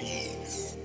peace.